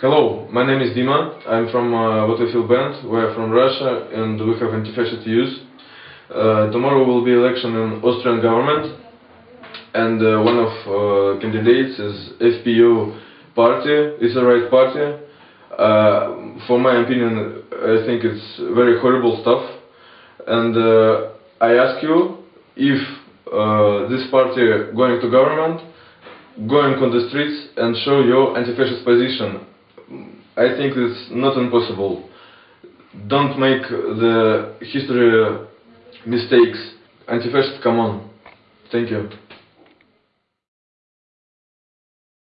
Hello, my name is Dima. I'm from uh, Feel band. We're from Russia and we have anti-fascist views. Uh, tomorrow will be election in Austrian government and uh, one of uh, candidates is FPÖ party. It's a right party. Uh, for my opinion, I think it's very horrible stuff. And uh, I ask you if uh, this party going to government, going on the streets and show your anti-fascist position. I think it's not impossible. Don't make the history mistakes. Anti-fascist, come on. Thank you.